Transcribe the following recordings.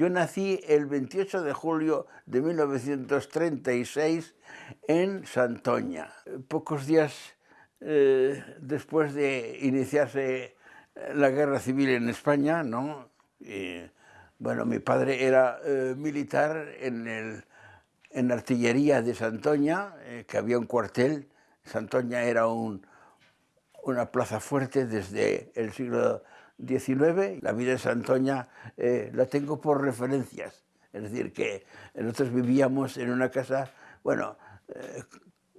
Yo nací el 28 de julio de 1936 en Santoña. Pocos días eh, después de iniciarse la guerra civil en España, ¿no? bueno, mi padre era eh, militar en, el, artillería de Santoña, eh, que había un cuartel. Santoña era un, una plaza fuerte desde el siglo XIX. La vida de Santoña eh, la tengo por referencias. Es decir, que nosotros vivíamos en una casa, bueno,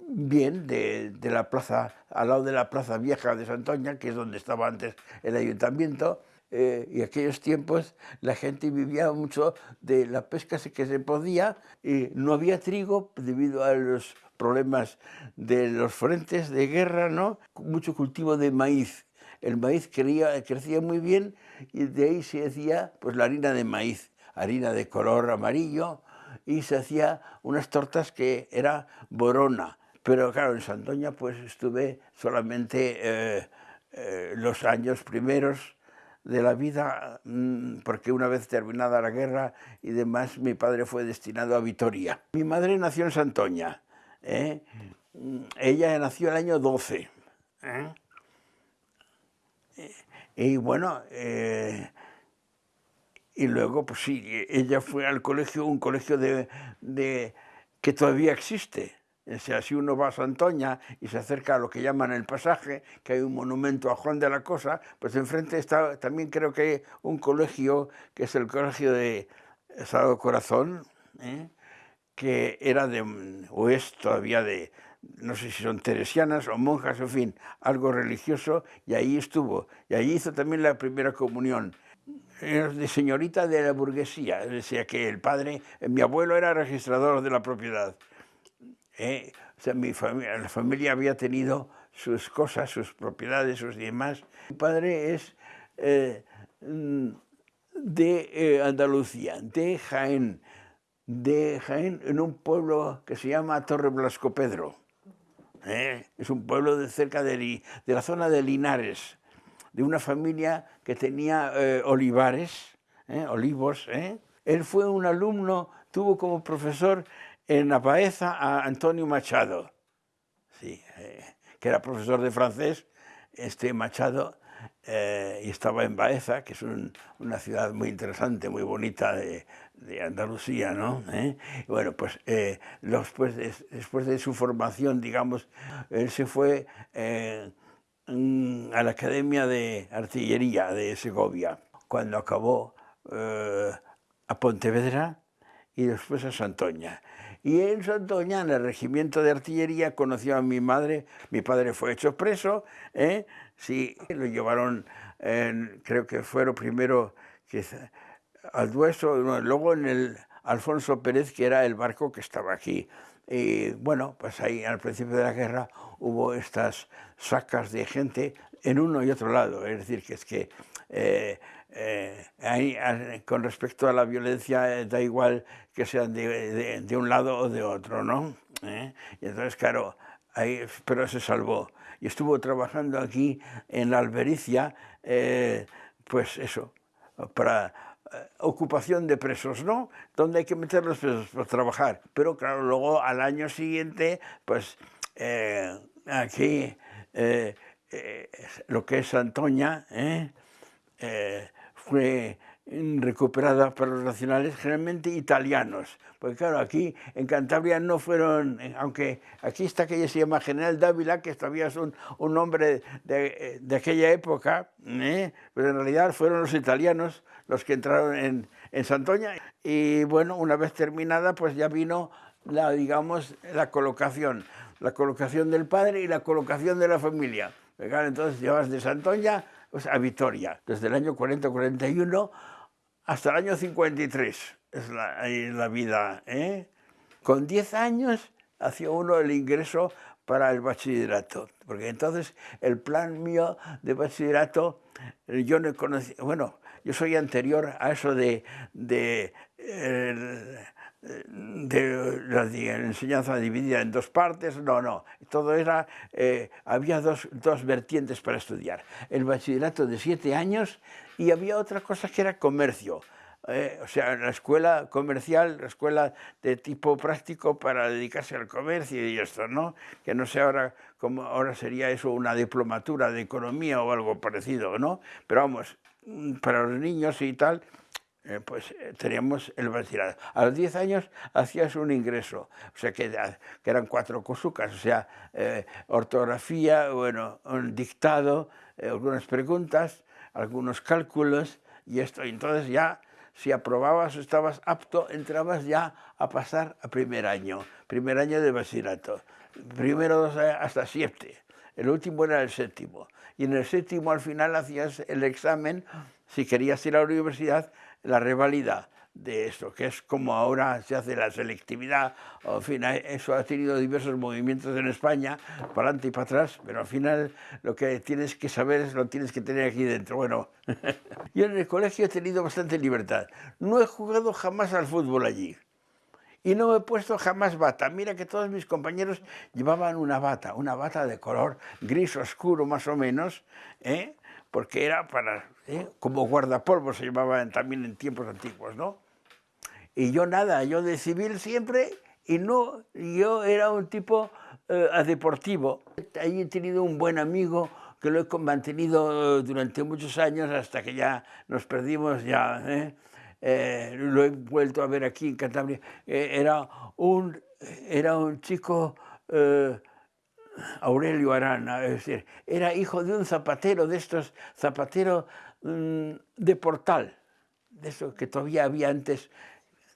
bien, de, de, la plaza, al lado de la plaza vieja de Santoña, que es donde estaba antes el ayuntamiento, eh, y aquellos tiempos la gente vivía mucho de la pesca que se podía y no había trigo debido a los problemas de los frentes de guerra, ¿no? Mucho cultivo de maíz. El maíz crecía, crecía muy bien y de ahí se hacía pues, la harina de maíz, harina de color amarillo, y se hacía unas tortas que era borona. Pero claro, en Santoña pues estuve solamente eh, eh, los años primeros de la vida, mm, porque una vez terminada la guerra y demás, mi padre fue destinado a Vitoria. Mi madre nació en Santoña, ¿eh? Mm, ella nació el año 12. ¿eh? Y bueno, eh, y luego, pues sí, ella fue al colegio, un colegio de, de que todavía existe, o sea, si uno va a Santoña y se acerca a lo que llaman el pasaje, que hay un monumento a Juan de la Cosa, pues enfrente está también creo que hay un colegio, que es el colegio de Sagrado Corazón, ¿eh? que era de, o es todavía de, no sé si son teresianas o monjas, en fin, algo religioso, y ahí estuvo. Y allí hizo también la primera comunión. Era de señorita de la burguesía, decía que el padre, mi abuelo era registrador de la propiedad. ¿eh? O sea, mi familia, la familia había tenido sus cosas, sus propiedades, sus demás. Mi padre es eh, mm, de eh, Andalucía, de Jaén, de Jaén, en un pueblo que se llama Torre Blasco Pedro. Es un pueblo de cerca de, de, la zona de Linares, de una familia que tenía olivares, olivos. Él fue un alumno, tuvo como profesor en la Baeza a Antonio Machado, sí, eh, que era profesor de francés, este Machado, eh, y estaba en Baeza, que es una ciudad muy interesante, muy bonita de, Andalucía, ¿no? ¿Eh? bueno, pues después, de, después de su formación, digamos, él se fue a la Academia de Artillería de Segovia, cuando acabó a Pontevedra y después a Santoña. Y en Santoña, en el regimiento de artillería, conoció a mi madre, mi padre fue hecho preso, ¿eh? sí, lo llevaron, creo que fueron primero que, al Dueso, luego en el Alfonso Pérez, que era el barco que estaba aquí. Y bueno, pues ahí al principio de la guerra hubo estas sacas de gente en uno y otro lado, es decir, que es que eh, eh, ahí, con respecto a la violencia eh, da igual que sean de, un lado o de otro, ¿no? ¿Eh? Y entonces, claro, ahí, pero se salvó. Y estuvo trabajando aquí en la Albericia, pues eso, para ocupación de presos, ¿no? Donde hay que meter los presos para trabajar. Pero claro, luego al año siguiente, pues aquí lo que es Antoña, ¿eh? Fue recuperada por los nacionales, generalmente italianos, porque claro, aquí en Cantabria no fueron, aunque aquí está que se llama General Dávila, que todavía es un, un hombre de, de, aquella época, ¿eh? pero en realidad fueron los italianos los que entraron en, en Santoña, y bueno, una vez terminada, pues ya vino la, digamos, la colocación, la colocación del padre y la colocación de la familia. Entonces llevas de Santoña a Vitoria, desde el año 40-41 hasta el año 53, es la, la vida. ¿eh? Con 10 años hacía uno el ingreso para el bachillerato, porque entonces el plan mío de bachillerato, yo no conocía, bueno, yo soy anterior a eso de, de de la, enseñanza dividida en dos partes, no, no, todo era, eh, había dos, dos, vertientes para estudiar, el bachillerato de siete años y había otra cosa que era comercio. eh, o sea, la escuela comercial, la escuela de tipo práctico para dedicarse al comercio y esto, ¿no? Que no sé ahora cómo ahora sería eso una diplomatura de economía o algo parecido, ¿no? Pero vamos, mm, para los niños y tal, eh, pues eh, teníamos el bachillerato. A los 10 años hacías un ingreso, o sea que, que eran cuatro cosucas, o sea, ortografía, bueno, un dictado, algunas preguntas, algunos cálculos y esto, entonces ya si aprobabas o estabas apto, entrabas ya a pasar a primer año, primer año de bachillerato, primero dos hasta siete, el último era el séptimo, y en el séptimo al final hacías el examen, si querías ir a la universidad, la revalida, de esto, que es como ahora se hace la selectividad, o, en eso ha tenido diversos movimientos en España, para adelante y para atrás, pero al final lo que tienes que saber es lo tienes que tener aquí dentro. Bueno, yo en el colegio he tenido bastante libertad, no he jugado jamás al fútbol allí, y no he puesto jamás bata. Mira que todos mis compañeros llevaban una bata, una bata de color gris oscuro más o menos, ¿eh? Porque era para, ¿eh? como guardapolvo se llamaban también en tiempos antiguos, ¿no? Y yo nada, yo de civil siempre, y no, yo era un tipo eh, deportivo. Ahí he tenido un buen amigo que lo he mantenido durante muchos años hasta que ya nos perdimos ya. ¿eh? Eh, lo he vuelto a ver aquí en Cantabria. era, un, era un chico... Aurelio Arana, es decir, era hijo de un zapatero de estos, zapatero mm, de portal, de eso que todavía había antes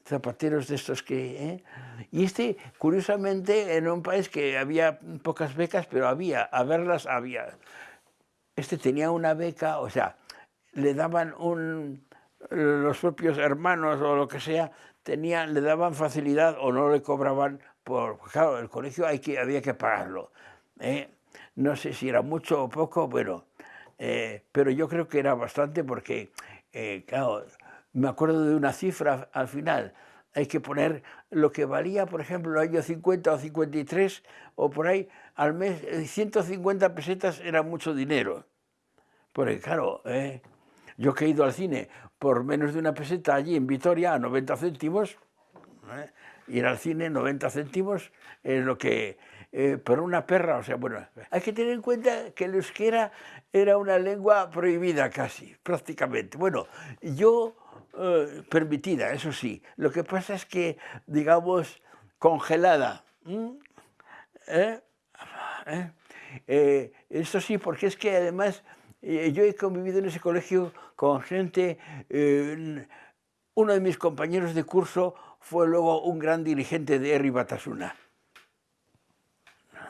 zapateros de estos que... ¿eh? Y este, curiosamente, en un país que había pocas becas, pero había, a verlas había. Este tenía una beca, o sea, le daban un... los propios hermanos o lo que sea, tenían, le daban facilidad o no le cobraban por... Claro, el colegio hay que, había que pagarlo. ¿eh? No sé si era mucho o poco, bueno, eh, pero yo creo que era bastante porque, claro, me acuerdo de una cifra al final, hay que poner lo que valía, por ejemplo, el año 50 o 53, o por ahí, al mes, 150 eh, pesetas era mucho dinero. Porque claro, ¿eh? yo que he ido al cine por menos de una peseta allí en Vitoria, a 90 céntimos, ¿eh? Ir al cine 90 céntimos es lo que, eh, por una perra, o sea, bueno, hay que tener en cuenta que el euskera era una lengua prohibida casi, prácticamente. Bueno, yo eh, permitida, eso sí. Lo que pasa es que, digamos, congelada. ¿Eh? ¿Eh? eso sí, porque es que además yo he convivido en ese colegio con gente, uno de mis compañeros de curso fue luego un gran dirigente de Eri Batasuna.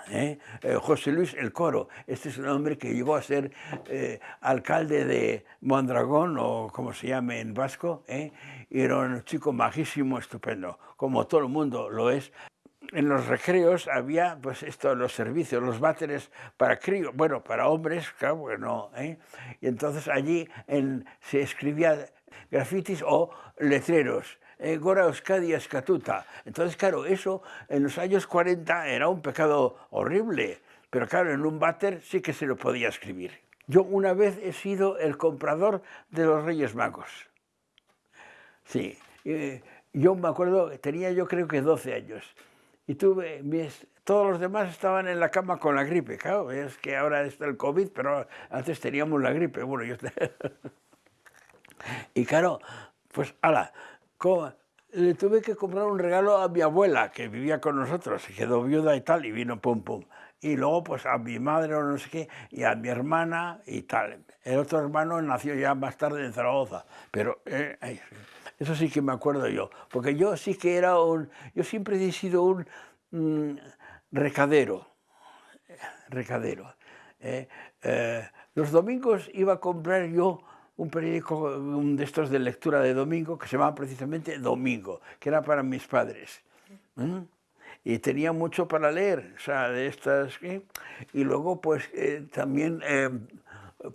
¿eh? Eh, José Luis El Coro, este es un hombre que llegó a ser eh, alcalde de Mondragón, o como se llame en vasco, y era un chico majísimo, estupendo, como todo el mundo lo es. En los recreos había pues esto, los servicios, los váteres para críos, bueno, para hombres, claro, bueno, y entonces allí se escribía grafitis o letreros, eh, Gora Euskadi Escatuta. Entonces, claro, eso en los años 40 era un pecado horrible, pero claro, en un váter sí que se lo podía escribir. Yo una vez he sido el comprador de los Reyes Magos. Sí, eh, yo me acuerdo, tenía yo creo que 12 años, y tuve, mis, todos los demás estaban en la cama con la gripe, claro, es que ahora está el COVID, pero antes teníamos la gripe, bueno, yo... y claro, pues, ala, le tuve que comprar un regalo a mi abuela, que vivía con nosotros, se quedó viuda y tal, y vino pum pum. Y luego pues a mi madre o no sé qué, y a mi hermana y tal. El otro hermano nació ya más tarde en Zaragoza, pero eh, eso sí que me acuerdo yo, porque yo sí que era un, yo siempre he sido un mm, recadero, recadero. Eh, eh, los domingos iba a comprar yo un periódico de estos de lectura de domingo que se llamaba precisamente Domingo, que era para mis padres. Y tenía mucho para leer, o sea, de estas... Y luego, pues, eh, también, eh,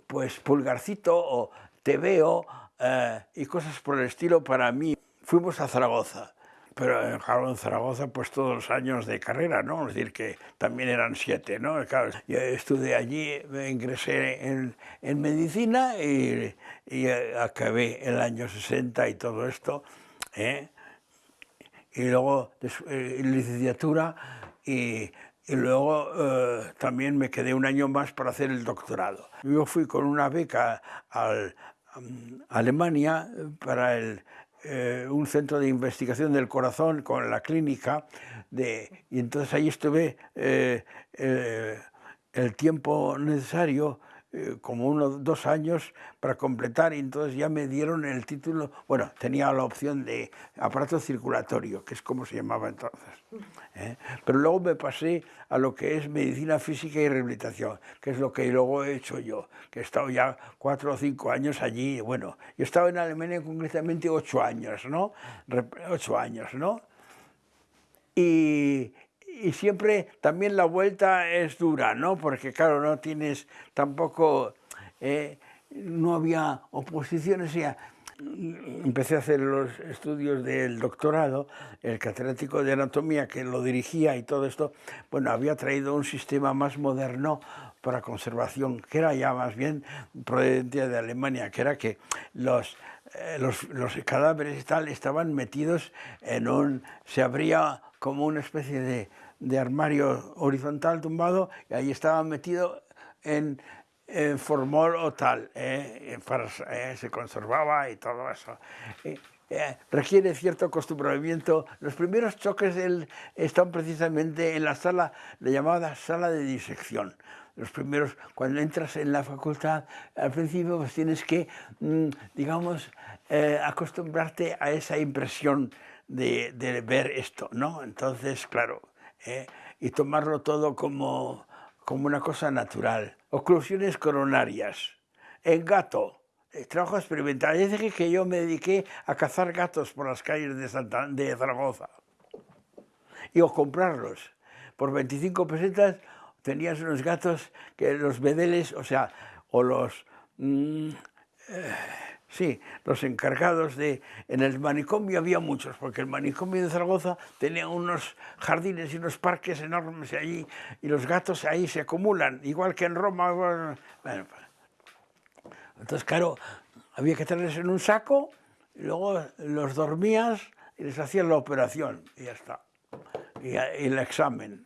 pues, Pulgarcito o Te Veo eh, y cosas por el estilo para mí. Fuimos a Zaragoza. Pero claro, en Zaragoza pues todos los años de carrera, ¿no? Es decir, que también eran siete, ¿no? Claro, yo estudié allí, ingresé en, en medicina y, y, acabé el año 60 y todo esto, ¿eh? y luego eh, licenciatura y, y luego eh, también me quedé un año más para hacer el doctorado. Yo fui con una beca al, a Alemania para el, eh, un centro de investigación del corazón con la clínica, de, y entonces ahí estuve eh, eh, el tiempo necesario eh, como unos dos años para completar y entonces ya me dieron el título, bueno, tenía la opción de aparato circulatorio, que es como se llamaba entonces. ¿eh? Pero luego me pasé a lo que es medicina física y rehabilitación, que es lo que luego he hecho yo, que he estado ya cuatro o cinco años allí, bueno, yo he estado en Alemania concretamente ocho años, ¿no? Ocho años, ¿no? Y, y siempre también la vuelta es dura, ¿no? Porque claro, no tienes tampoco, eh, no había oposiciones, ya empecé a hacer los estudios del doctorado, el catedrático de anatomía que lo dirigía y todo esto, bueno, había traído un sistema más moderno para conservación, que era ya más bien procedente de Alemania, que era que los, eh, los, cadáveres tal estaban metidos en un, se abría como una especie de, de armario horizontal tumbado y ahí estaba metido en, en formol o tal, eh, para, eh, se conservaba y todo eso. Eh, requiere cierto acostumbramiento. Los primeros choques del, están precisamente en la sala, la llamada sala de disección. Los primeros, cuando entras en la facultad, al principio pues tienes que, mm, digamos, acostumbrarte a esa impresión de, de ver esto, ¿no? Entonces, claro, ¿eh? y tomarlo todo como, como una cosa natural. Oclusiones coronarias. En gato, eh, trabajo experimental. Es que yo me dediqué a cazar gatos por las calles de, Santa, Zaragoza. Y o comprarlos. Por 25 pesetas tenías unos gatos que los bedeles, o sea, o los... Mmm, eh, Sí, los encargados de... En el manicomio había muchos, porque el manicomio de Zaragoza tenía unos jardines y unos parques enormes allí, y los gatos ahí se acumulan, igual que en Roma. Bueno, entonces, claro, había que tenerlos en un saco, y luego los dormías y les hacías la operación, y ya está. Y, el examen.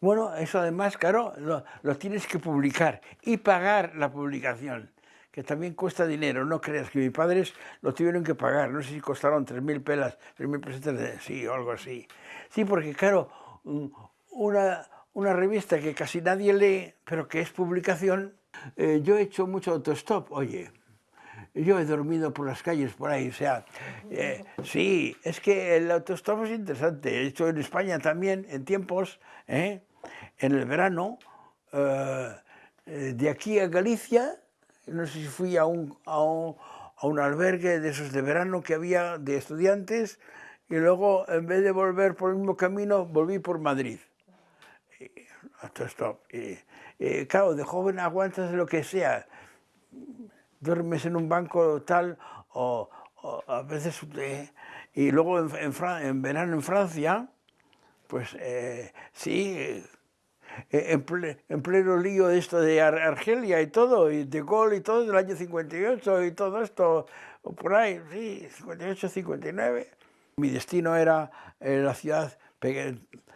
Bueno, eso además, claro, lo tienes que publicar y pagar la publicación que también cuesta dinero, no creas que mis padres lo tuvieron que pagar, no sé si costaron 3.000 pelas, 3.000 pesetas, de, sí, o algo así. Sí, porque claro, una, una revista que casi nadie lee, pero que es publicación, eh, yo he hecho mucho autostop, oye, yo he dormido por las calles por ahí, o sea, eh, sí, es que el autostop es interesante, he hecho en España también, en tiempos, ¿eh? en el verano, de aquí a Galicia, no sé si fui a un, a un, a un albergue de esos de verano que había de estudiantes y luego en vez de volver por el mismo camino volví por Madrid. Y, stop. Y, y, claro, de joven aguantas lo que sea, duermes en un banco tal o, o a veces... Eh, y luego en, en, en, verano en Francia, pues eh, sí, eh, en, pleno lío de esto de Argelia y todo, y de Gol y todo, del año 58 y todo esto, por ahí, sí, 58, 59. Mi destino era eh, la ciudad,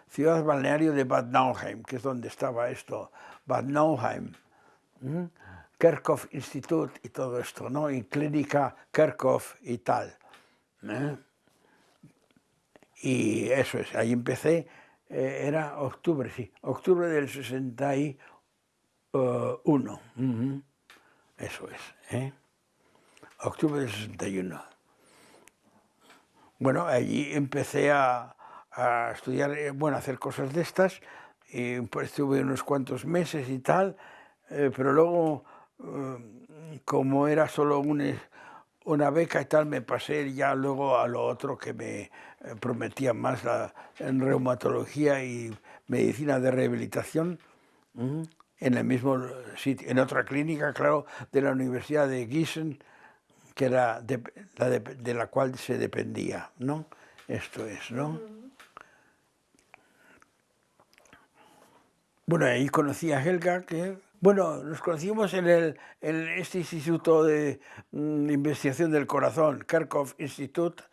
ciudad balneario de Bad Nauheim, que es donde estaba esto, Bad Nauheim. Kerkhoff Institute y todo esto, ¿no? Y clínica Kerkhoff y tal. ¿eh? Y eso es, ahí empecé eh, era octubre, sí, octubre del 61. Eso es, ¿eh? Octubre del 61. Bueno, allí empecé a, estudiar, eh, bueno, a hacer cosas de estas, y pues estuve unos cuantos meses y tal, eh, pero luego, como era solo un, una beca y tal, me pasé ya luego a lo otro que me eh, prometía más la, en reumatología y medicina de rehabilitación, en el mismo sitio, en otra clínica, claro, de la Universidad de Gießen, que era de, la de, la cual se dependía, ¿no? Esto es, ¿no? Bueno, ahí conocí a Helga, que, bueno, nos conocimos en, el, este instituto de mm, investigación del corazón, Kharkov Institute.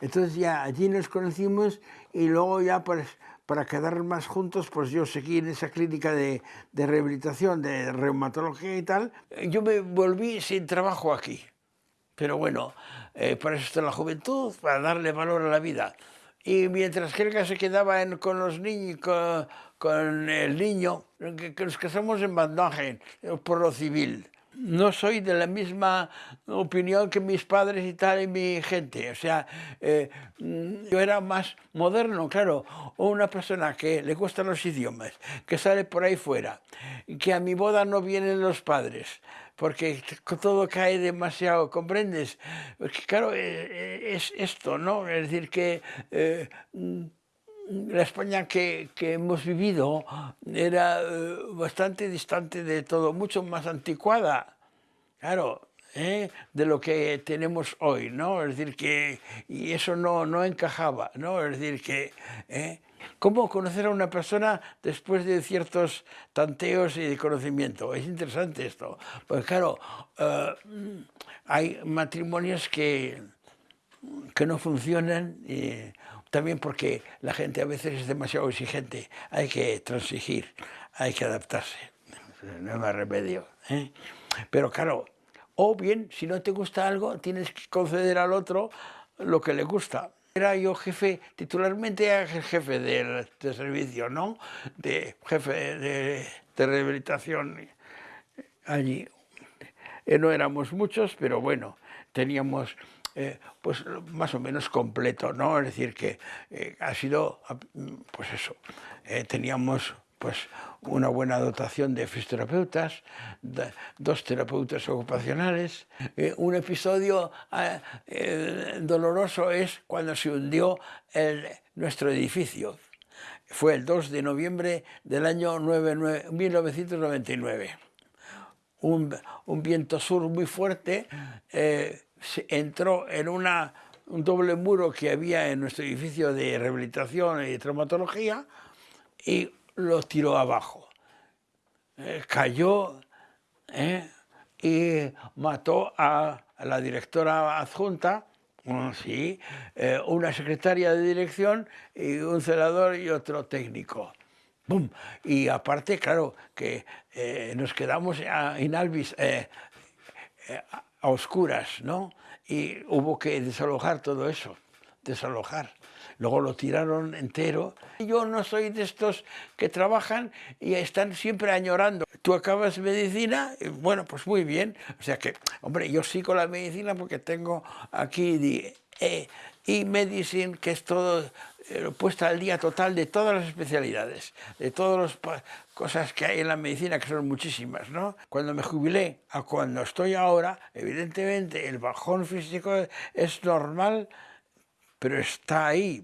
Entonces ya allí nos conocimos y luego ya pues para quedar más juntos, pues yo seguí en esa clínica de, de rehabilitación, de reumatología y tal. Yo me volví sin trabajo aquí. Pero bueno, eh, para eso está la juventud, para darle valor a la vida. Y mientras Helga se quedaba con los niños, con, el niño, que, nos casamos en Bandagen, por lo civil no soy de la misma opinión que mis padres y tal y mi gente. O sea, eh, yo era más moderno, claro, o una persona que le gustan los idiomas, que sale por ahí fuera, que a mi boda no vienen los padres, porque todo cae demasiado, ¿comprendes? Porque claro, eh, eh, es esto, ¿no? Es decir, que la España que, hemos vivido era eh, bastante distante de todo, mucho más anticuada, claro, ¿eh? de lo que tenemos hoy, ¿no? Es decir, que y eso no, no encajaba, ¿no? Es decir, que... ¿eh? ¿Cómo conocer a una persona después de ciertos tanteos y de conocimiento? Es interesante esto, porque claro, hay matrimonios que, que no funcionan también porque la gente a veces es demasiado exigente, hay que transigir, hay que adaptarse, no hay más remedio. ¿eh? Pero claro, o bien, si no te gusta algo, tienes que conceder al otro lo que le gusta. Era yo jefe, titularmente jefe de, servicio, ¿no? De jefe de, de rehabilitación allí. Eh, no éramos muchos, pero bueno, teníamos eh, pues más o menos completo, ¿no? Es decir, que eh, ha sido, pues eso, eh, teníamos pues una buena dotación de fisioterapeutas, dos terapeutas ocupacionales. un episodio doloroso es cuando se hundió nuestro edificio. Fue el 2 de noviembre del año 1999. Un, un, viento sur muy fuerte entró en una, un doble muro que había en nuestro edificio de rehabilitación y traumatología y lo tiró abajo. Eh, cayó eh, y mató a, la directora adjunta, sí, eh, una secretaria de dirección y un celador y otro técnico. Y aparte, claro, que nos quedamos en Alvis a oscuras, ¿no? Y hubo que desalojar todo eso, desalojar. Luego lo tiraron entero. Yo no soy de estos que trabajan y están siempre añorando. Tú acabas medicina, bueno, pues muy bien. O sea que, hombre, yo sigo la medicina porque tengo aquí de, eh, que es todo eh, puesta al día total de todas las especialidades, de todas las cosas que hay en la medicina, que son muchísimas, ¿no? Cuando me jubilé a cuando estoy ahora, evidentemente el bajón físico es normal, pero está ahí.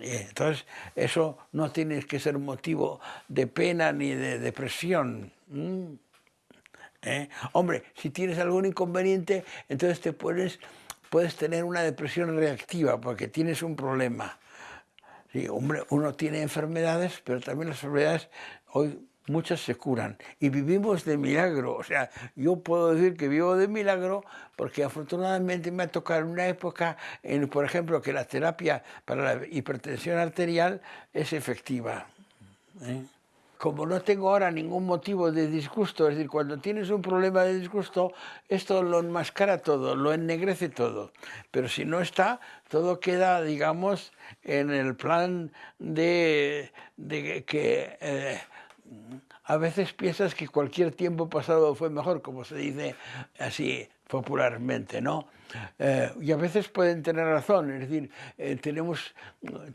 Eh, entonces, eso no tiene que ser motivo de pena ni de depresión. ¿Eh? Hombre, si tienes algún inconveniente, entonces te pones puedes tener una depresión reactiva porque tienes un problema. Sí, uno tiene enfermedades, pero también las enfermedades hoy muchas se curan y vivimos de milagro. O sea, yo puedo decir que vivo de milagro porque afortunadamente me ha tocado una época, en, por ejemplo, que la terapia para la hipertensión arterial es efectiva. ¿eh? Como no tengo ahora ningún motivo de disgusto, es decir, cuando tienes un problema de disgusto, esto lo enmascara todo, lo ennegrece todo. Pero si no está, todo queda, digamos, en el plan de, que eh, a veces piensas que cualquier tiempo pasado fue mejor, como se dice así popularmente, ¿no? Eh, y a veces pueden tener razón, es decir, eh, tenemos,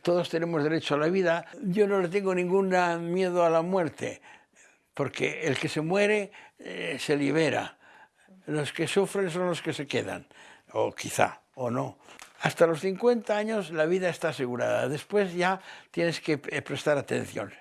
todos tenemos derecho a la vida. Yo no le tengo ningún miedo a la muerte, porque el que se muere eh, se libera. Los que sufren son los que se quedan, o quizá, o no. Hasta los 50 años la vida está asegurada, después ya tienes que prestar atención.